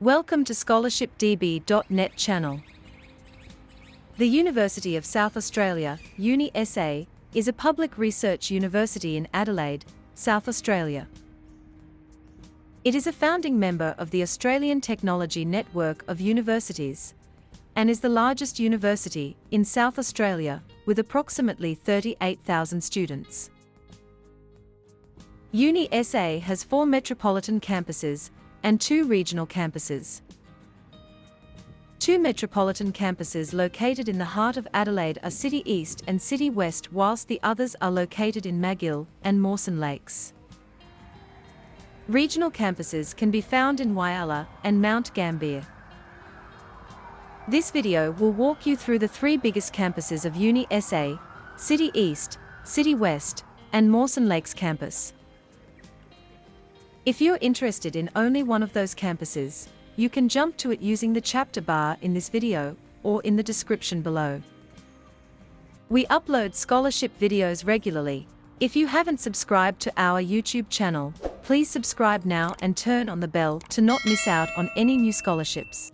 Welcome to scholarshipdb.net channel. The University of South Australia, Uni SA, is a public research university in Adelaide, South Australia. It is a founding member of the Australian Technology Network of Universities and is the largest university in South Australia with approximately 38,000 students. Uni SA has four metropolitan campuses and two regional campuses. Two metropolitan campuses located in the heart of Adelaide are City East and City West whilst the others are located in Magill and Mawson Lakes. Regional campuses can be found in Whyalla and Mount Gambier. This video will walk you through the three biggest campuses of Uni SA, City East, City West, and Mawson Lakes campus. If you're interested in only one of those campuses, you can jump to it using the chapter bar in this video, or in the description below. We upload scholarship videos regularly. If you haven't subscribed to our YouTube channel, please subscribe now and turn on the bell to not miss out on any new scholarships.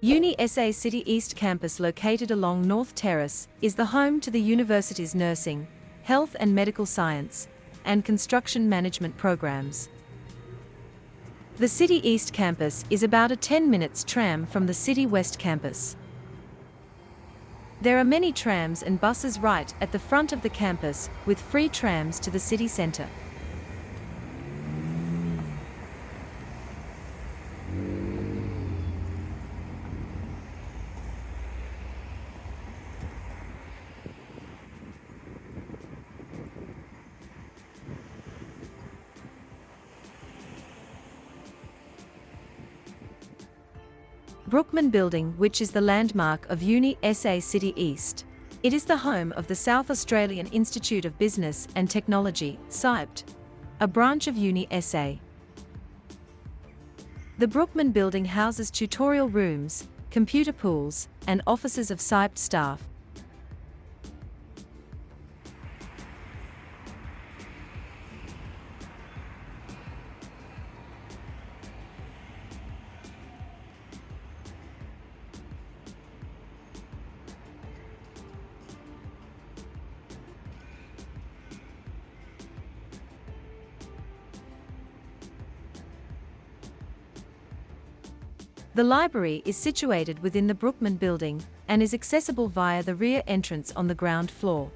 Uni SA City East campus located along North Terrace is the home to the university's nursing, health and medical science, and construction management programs. The City East campus is about a 10 minutes tram from the City West campus. There are many trams and buses right at the front of the campus, with free trams to the city centre. Brookman Building which is the landmark of Uni SA City East. It is the home of the South Australian Institute of Business and Technology, SAIBT, a branch of Uni SA. The Brookman Building houses tutorial rooms, computer pools, and offices of SAIBT staff. The library is situated within the Brookman building and is accessible via the rear entrance on the ground floor.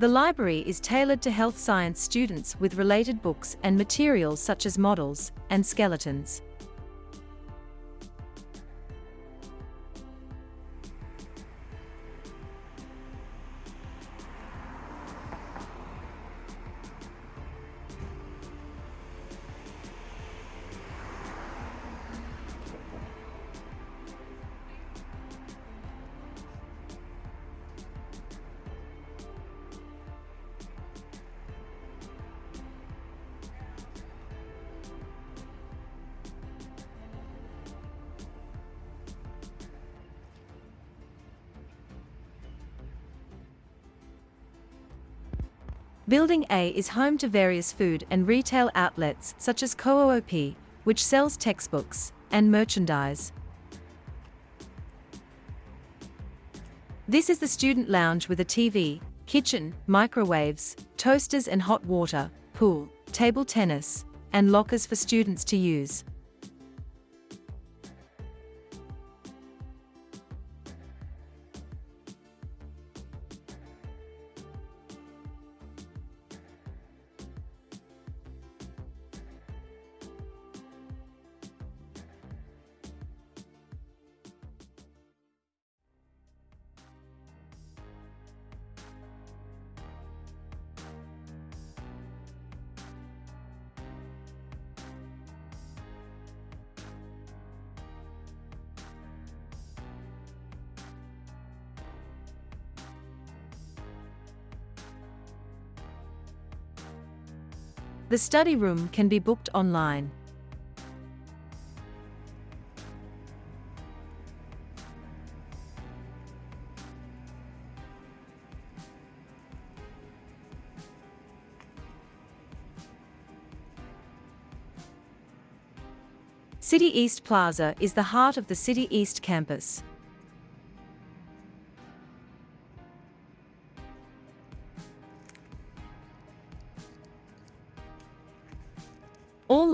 The library is tailored to health science students with related books and materials such as models and skeletons. Building A is home to various food and retail outlets such as Co-op, which sells textbooks and merchandise. This is the student lounge with a TV, kitchen, microwaves, toasters and hot water, pool, table tennis, and lockers for students to use. The study room can be booked online. City East Plaza is the heart of the City East campus.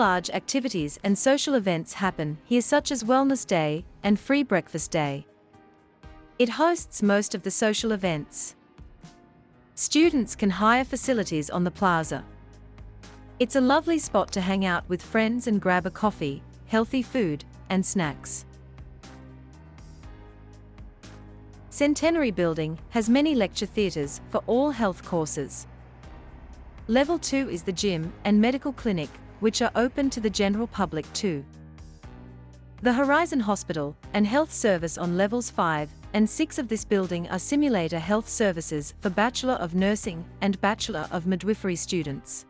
Large activities and social events happen here such as Wellness Day and Free Breakfast Day. It hosts most of the social events. Students can hire facilities on the plaza. It's a lovely spot to hang out with friends and grab a coffee, healthy food, and snacks. Centenary Building has many lecture theatres for all health courses. Level 2 is the gym and medical clinic which are open to the general public too. The Horizon Hospital and Health Service on levels 5 and 6 of this building are simulator health services for Bachelor of Nursing and Bachelor of Midwifery students.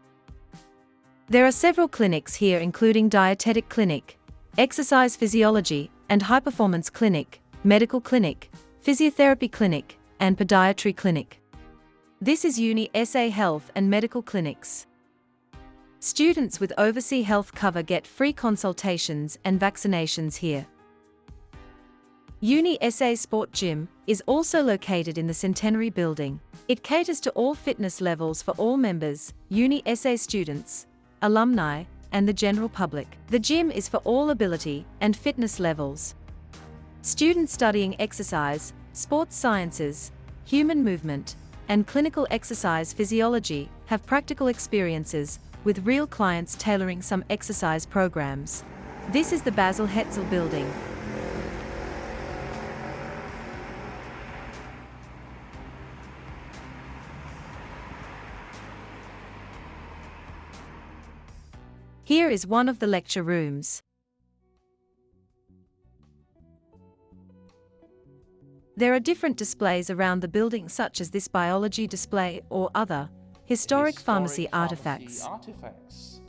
There are several clinics here including Dietetic Clinic, Exercise Physiology and High Performance Clinic, Medical Clinic, Physiotherapy Clinic, and Podiatry Clinic. This is Uni SA Health and Medical Clinics. Students with overseas health cover get free consultations and vaccinations here. Uni SA Sport Gym is also located in the Centenary Building. It caters to all fitness levels for all members, Uni SA students, alumni, and the general public. The gym is for all ability and fitness levels. Students studying exercise, sports sciences, human movement, and clinical exercise physiology have practical experiences with real clients tailoring some exercise programs. This is the Basil Hetzel building. Here is one of the lecture rooms. There are different displays around the building such as this biology display or other, Historic, pharmacy, artifacts. artifacts.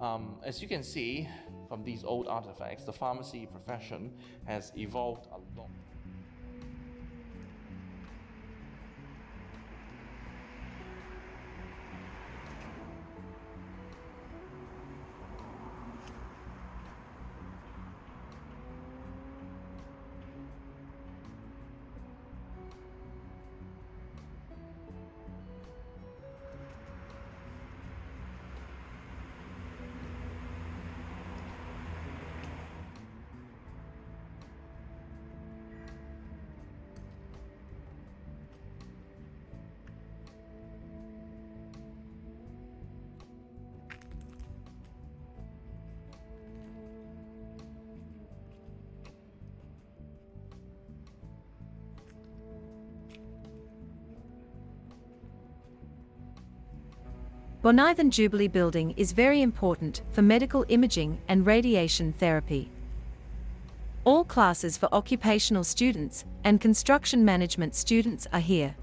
Um, as you can see from these old artifacts, the pharmacy profession has evolved a lot. Bonython Jubilee Building is very important for medical imaging and radiation therapy. All classes for occupational students and construction management students are here.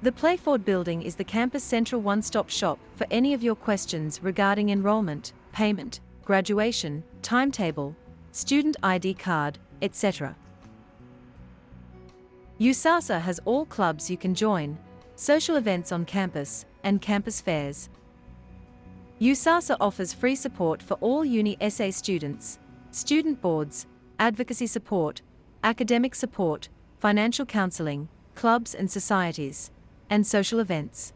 The Playford building is the campus central one-stop shop for any of your questions regarding enrollment, payment, graduation, timetable, student ID card, etc. USASA has all clubs you can join, social events on campus, and campus fairs. USASA offers free support for all Uni SA students, student boards, advocacy support, academic support, financial counseling, clubs and societies and social events.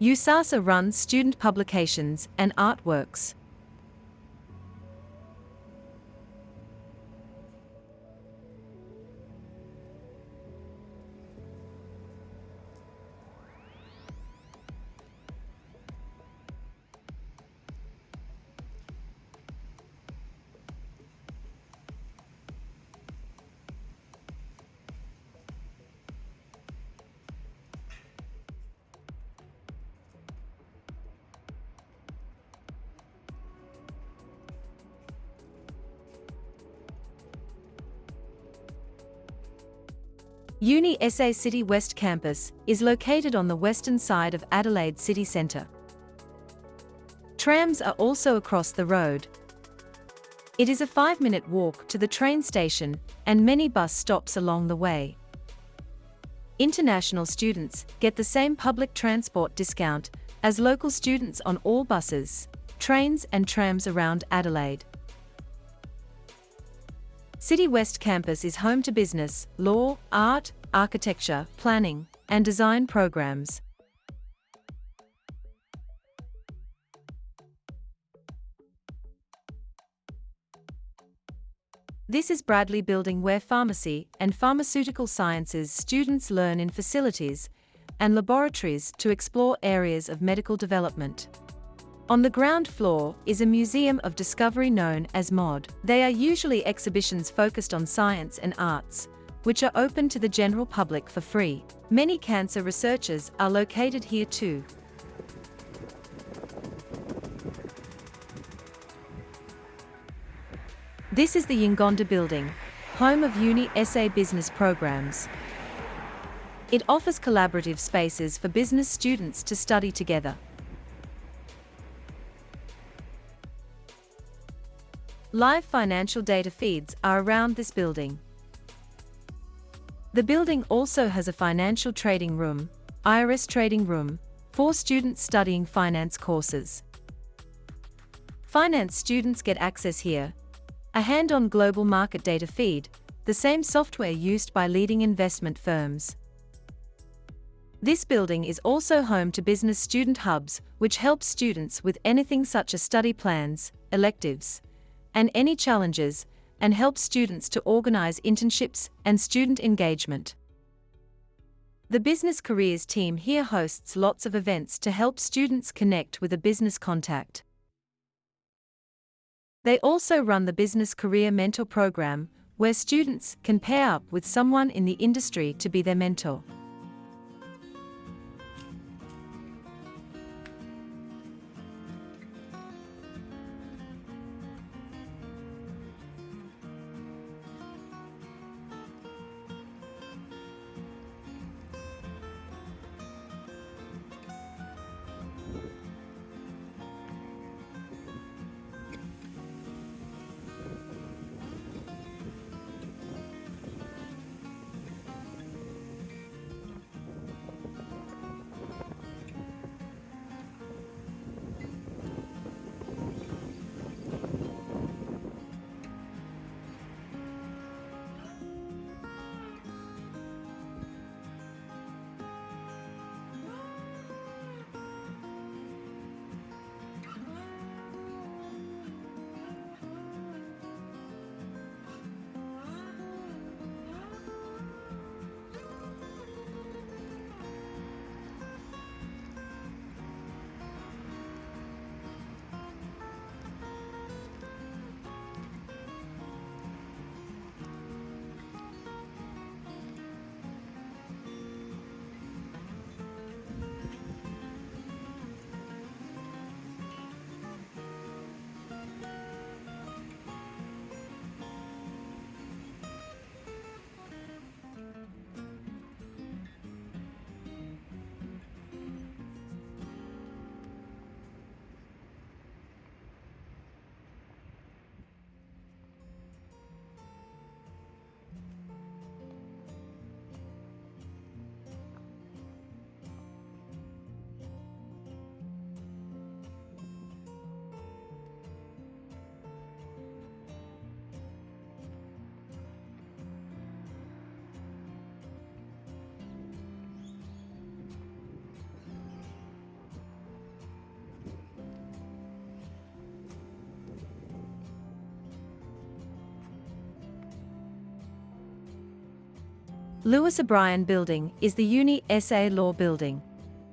USASA runs student publications and artworks. Uni SA City West Campus is located on the western side of Adelaide city centre. Trams are also across the road. It is a five-minute walk to the train station and many bus stops along the way. International students get the same public transport discount as local students on all buses, trains and trams around Adelaide. City West Campus is home to business, law, art, architecture, planning, and design programs. This is Bradley Building where pharmacy and pharmaceutical sciences students learn in facilities and laboratories to explore areas of medical development. On the ground floor is a museum of discovery known as MOD. They are usually exhibitions focused on science and arts, which are open to the general public for free. Many cancer researchers are located here too. This is the Yungondi Building, home of Uni SA business programs. It offers collaborative spaces for business students to study together. Live financial data feeds are around this building. The building also has a financial trading room, IRS trading room, for students studying finance courses. Finance students get access here. A hand-on global market data feed, the same software used by leading investment firms. This building is also home to business student hubs, which help students with anything such as study plans, electives, and any challenges, and helps students to organize internships and student engagement. The Business Careers team here hosts lots of events to help students connect with a business contact. They also run the Business Career Mentor Program, where students can pair up with someone in the industry to be their mentor. Lewis O'Brien Building is the Uni SA Law Building.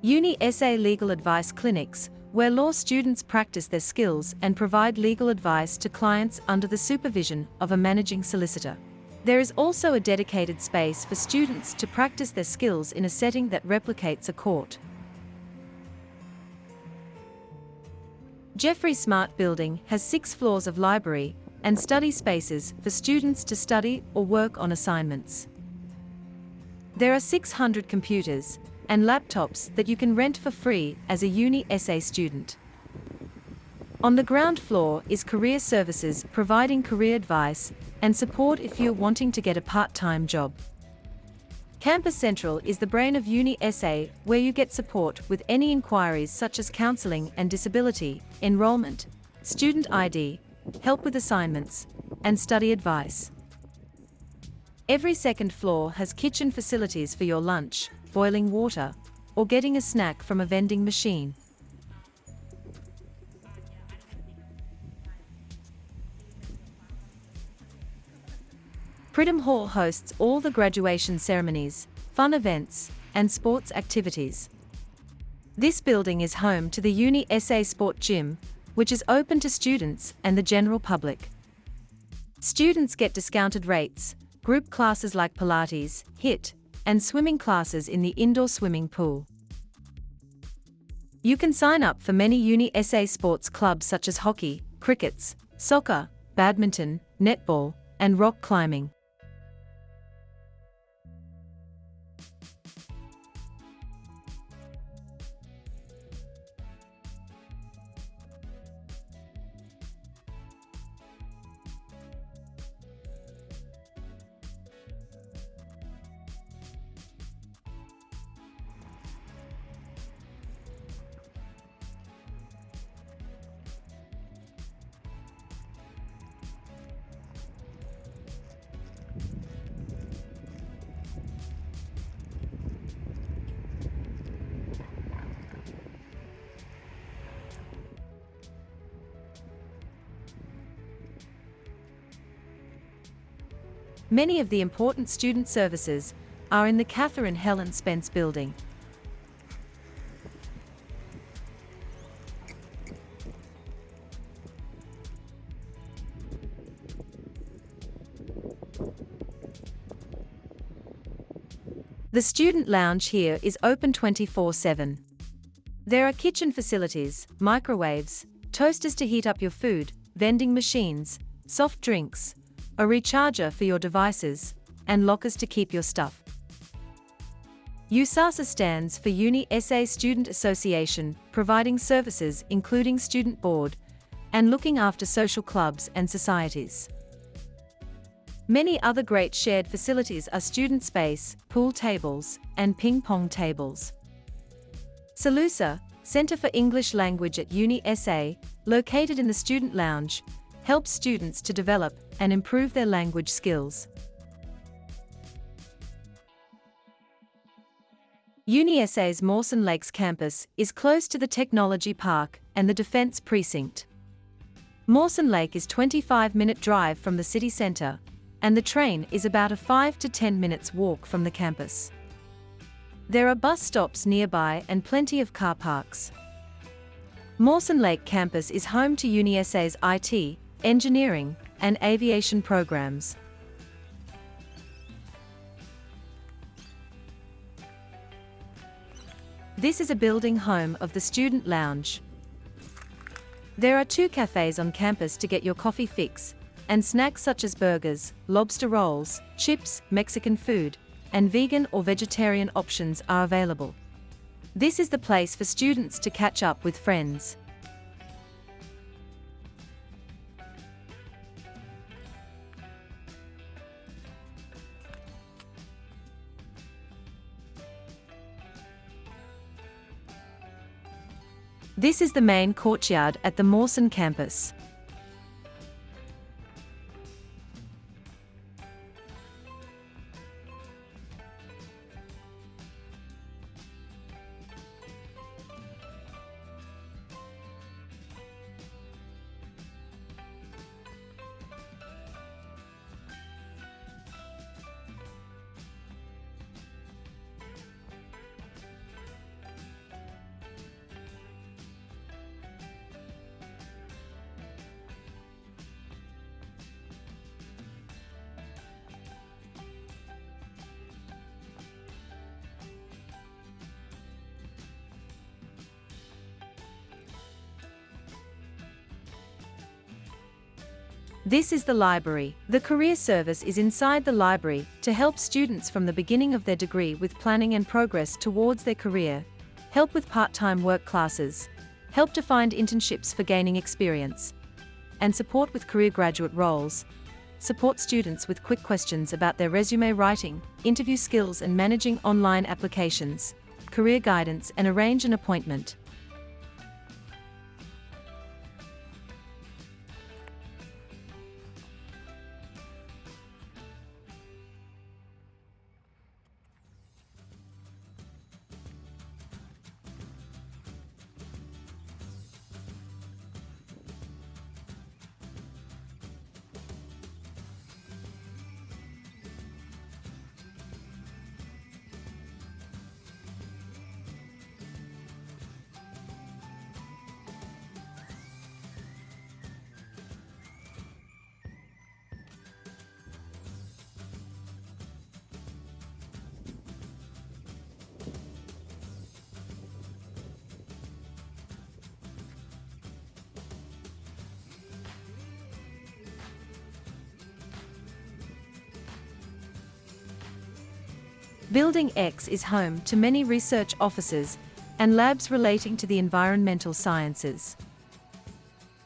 Uni SA Legal Advice Clinics, where law students practice their skills and provide legal advice to clients under the supervision of a managing solicitor. There is also a dedicated space for students to practice their skills in a setting that replicates a court. Jeffrey Smart Building has six floors of library and study spaces for students to study or work on assignments. There are 600 computers and laptops that you can rent for free as a Uni SA student. On the ground floor is Career Services providing career advice and support if you're wanting to get a part-time job. Campus Central is the brain of Uni SA where you get support with any inquiries such as counselling and disability, enrolment, student ID, help with assignments, and study advice. Every second floor has kitchen facilities for your lunch, boiling water, or getting a snack from a vending machine. Pridham Hall hosts all the graduation ceremonies, fun events, and sports activities. This building is home to the Uni SA Sport Gym, which is open to students and the general public. Students get discounted rates, group classes like Pilates, HIIT, and swimming classes in the indoor swimming pool. You can sign up for many Uni SA sports clubs such as hockey, crickets, soccer, badminton, netball, and rock climbing. Many of the important student services are in the Catherine Helen Spence building. The student lounge here is open 24-7. There are kitchen facilities, microwaves, toasters to heat up your food, vending machines, soft drinks, a recharger for your devices, and lockers to keep your stuff. USASA stands for Uni SA Student Association, providing services including student board and looking after social clubs and societies. Many other great shared facilities are student space, pool tables, and ping pong tables. CELUSA, Centre for English Language at Uni SA, located in the student lounge, helps students to develop and improve their language skills. UniSA's Mawson Lakes campus is close to the Technology Park and the Defence Precinct. Mawson Lake is 25-minute drive from the city centre, and the train is about a 5 to 10 minutes walk from the campus. There are bus stops nearby and plenty of car parks. Mawson Lake campus is home to UniSA's IT, engineering, and aviation programs. This is a building home of the Student Lounge. There are two cafes on campus to get your coffee fix, and snacks such as burgers, lobster rolls, chips, Mexican food, and vegan or vegetarian options are available. This is the place for students to catch up with friends. This is the main courtyard at the Mawson campus. This is the library. The career service is inside the library to help students from the beginning of their degree with planning and progress towards their career, help with part-time work classes, help to find internships for gaining experience, and support with career graduate roles, support students with quick questions about their resume writing, interview skills and managing online applications, career guidance and arrange an appointment. Building X is home to many research offices and labs relating to the environmental sciences.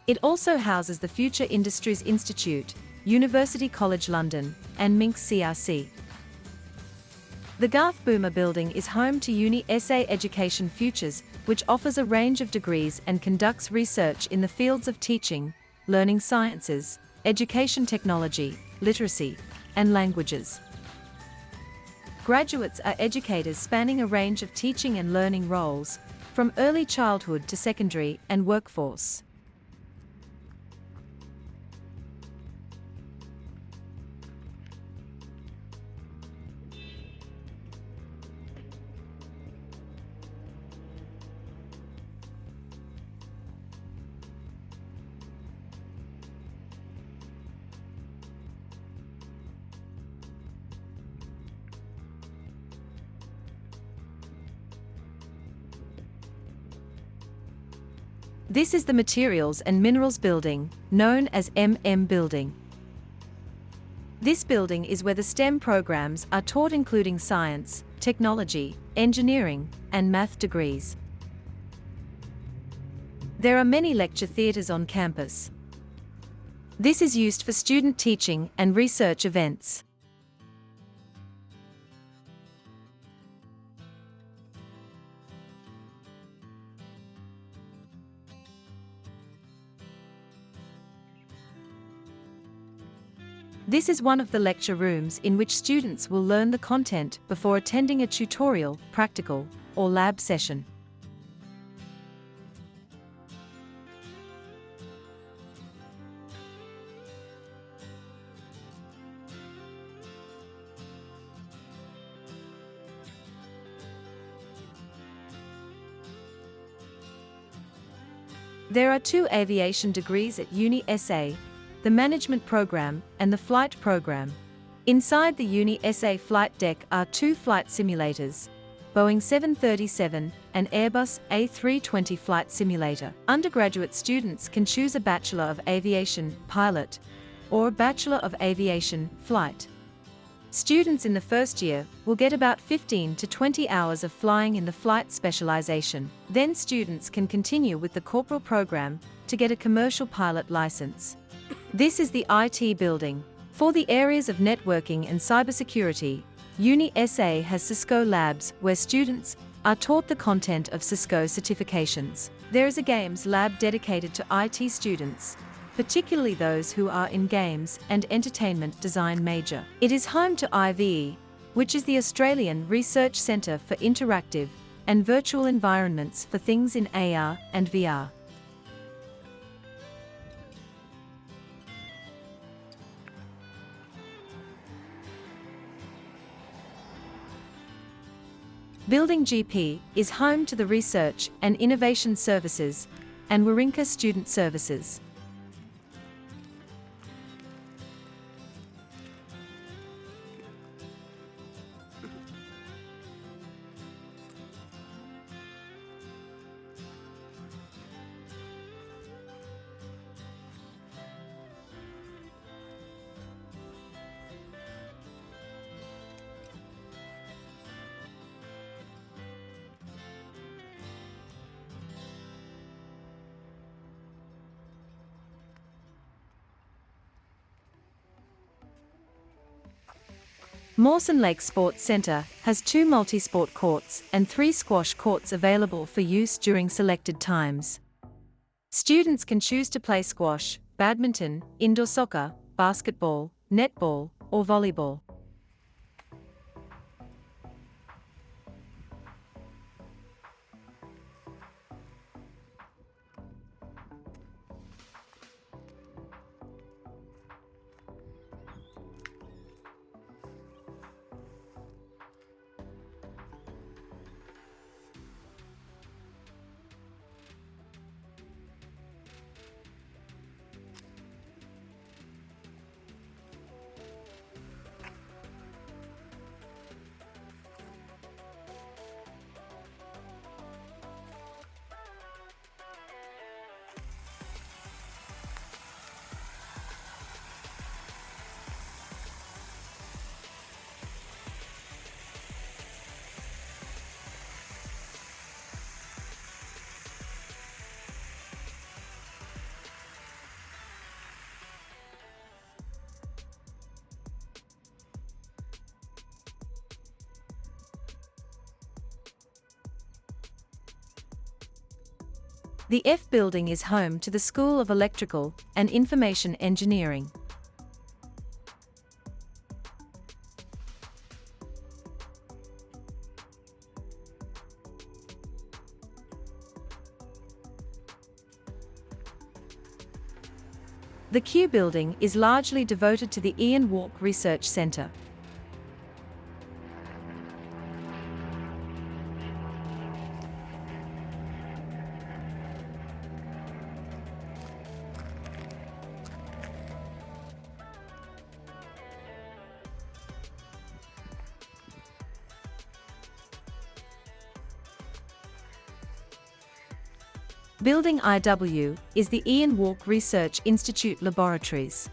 It also houses the Future Industries Institute, University College London, and MinEx CRC. The Garth Boomer building is home to Uni SA Education Futures, which offers a range of degrees and conducts research in the fields of teaching, learning sciences, education technology, literacy, and languages. Graduates are educators spanning a range of teaching and learning roles, from early childhood to secondary and workforce. This is the Materials and Minerals Building, known as MM Building. This building is where the STEM programs are taught including science, technology, engineering, and math degrees. There are many lecture theatres on campus. This is used for student teaching and research events. This is one of the lecture rooms in which students will learn the content before attending a tutorial, practical, or lab session. There are two aviation degrees at Uni SA, the management program, and the flight program. Inside the Uni SA flight deck are two flight simulators, Boeing 737 and Airbus A320 flight simulator. Undergraduate students can choose a Bachelor of Aviation pilot or a Bachelor of Aviation flight. Students in the first year will get about 15 to 20 hours of flying in the flight specialization. Then students can continue with the corporal program to get a commercial pilot license. This is the IT building. For the areas of networking and cybersecurity, UniSA has Cisco Labs where students are taught the content of Cisco certifications. There is a games lab dedicated to IT students, particularly those who are in games and entertainment design major. It is home to IVE, which is the Australian Research Centre for Interactive and Virtual Environments for Things in AR and VR. Building GP is home to the Research and Innovation Services and Wirringka Student Services. Mawson Lake Sports Center has two multi-sport courts and three squash courts available for use during selected times. Students can choose to play squash, badminton, indoor soccer, basketball, netball, or volleyball. The F building is home to the School of Electrical and Information Engineering. The Q building is largely devoted to the Ian Wark Research Centre. IW is the Ian Wark Research Institute Laboratories.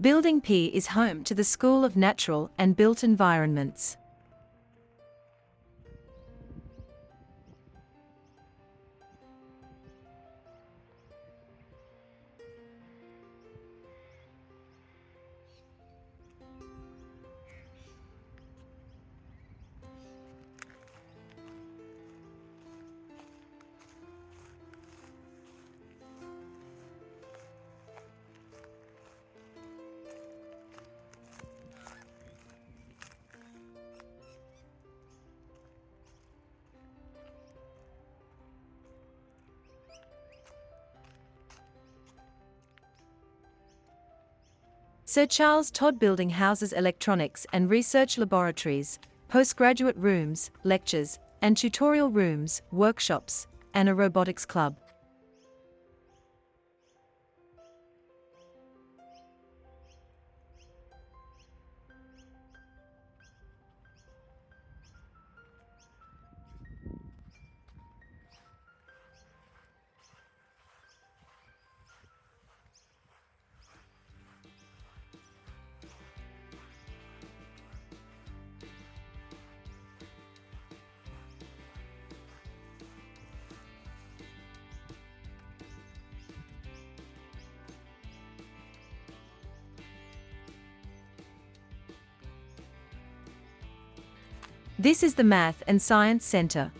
Building P is home to the School of Natural and Built Environments. Sir Charles Todd Building houses electronics and research laboratories, postgraduate rooms, lectures, and tutorial rooms, workshops, and a robotics club. This is the Math and Science Center.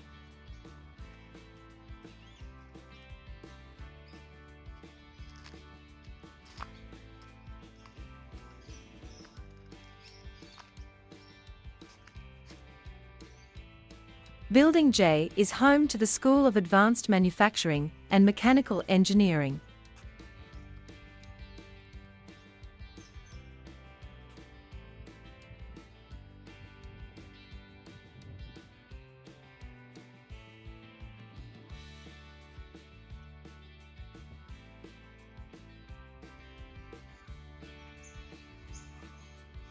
Building J is home to the School of Advanced Manufacturing and Mechanical Engineering.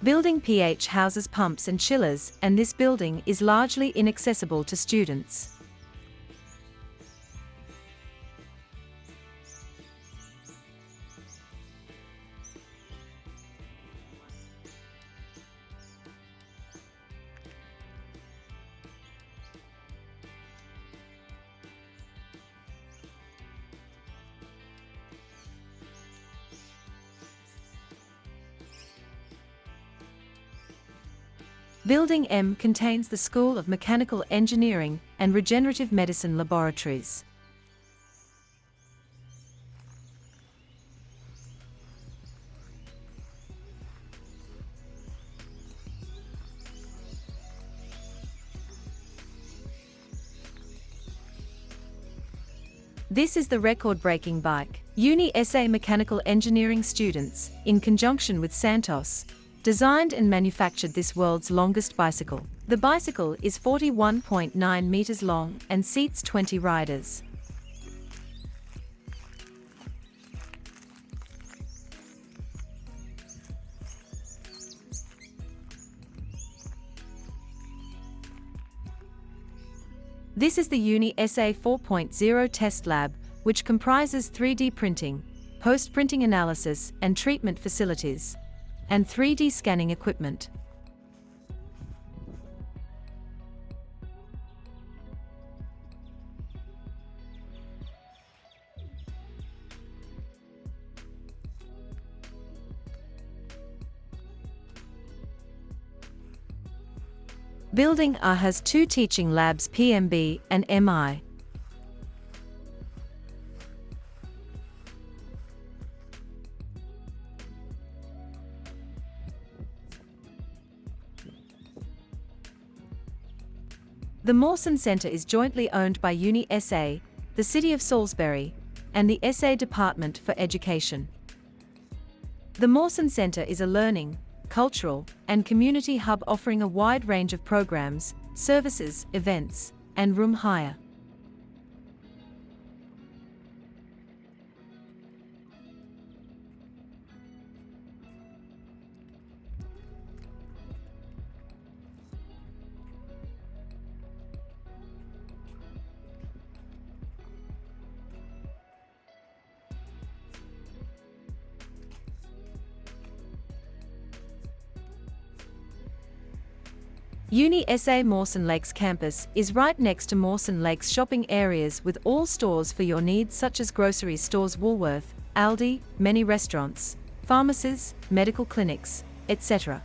Building PH houses pumps and chillers and this building is largely inaccessible to students. Building M contains the School of Mechanical Engineering and Regenerative Medicine laboratories. This is the record-breaking bike. Uni SA Mechanical Engineering students, in conjunction with Santos, designed and manufactured this world's longest bicycle. The bicycle is 41.9 meters long and seats 20 riders. This is the Uni SA 4.0 test lab, which comprises 3D printing, post-printing analysis and treatment facilities and 3D scanning equipment. Building A has two teaching labs PMB and MI. The Mawson Centre is jointly owned by Uni SA, the City of Salisbury, and the SA Department for Education. The Mawson Centre is a learning, cultural, and community hub offering a wide range of programs, services, events, and room hire. Uni SA Mawson Lakes campus is right next to Mawson Lakes shopping areas with all stores for your needs such as grocery stores Woolworth, Aldi, many restaurants, pharmacies, medical clinics, etc.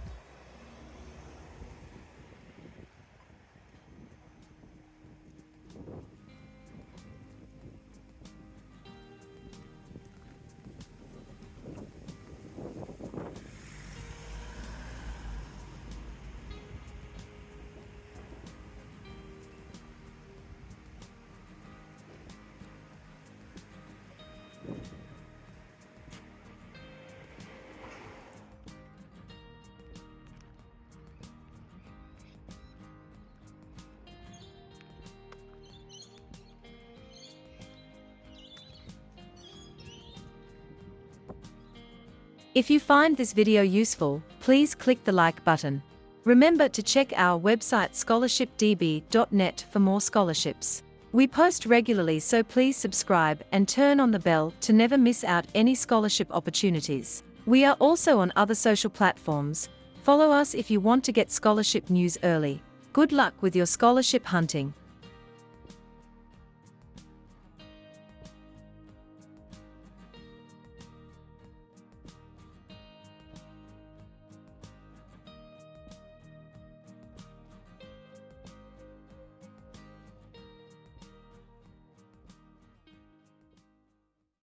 If you find this video useful, please click the like button. Remember to check our website scholarshipdb.net for more scholarships. We post regularly so please subscribe and turn on the bell to never miss out any scholarship opportunities. We are also on other social platforms. Follow us if you want to get scholarship news early. Good luck with your scholarship hunting.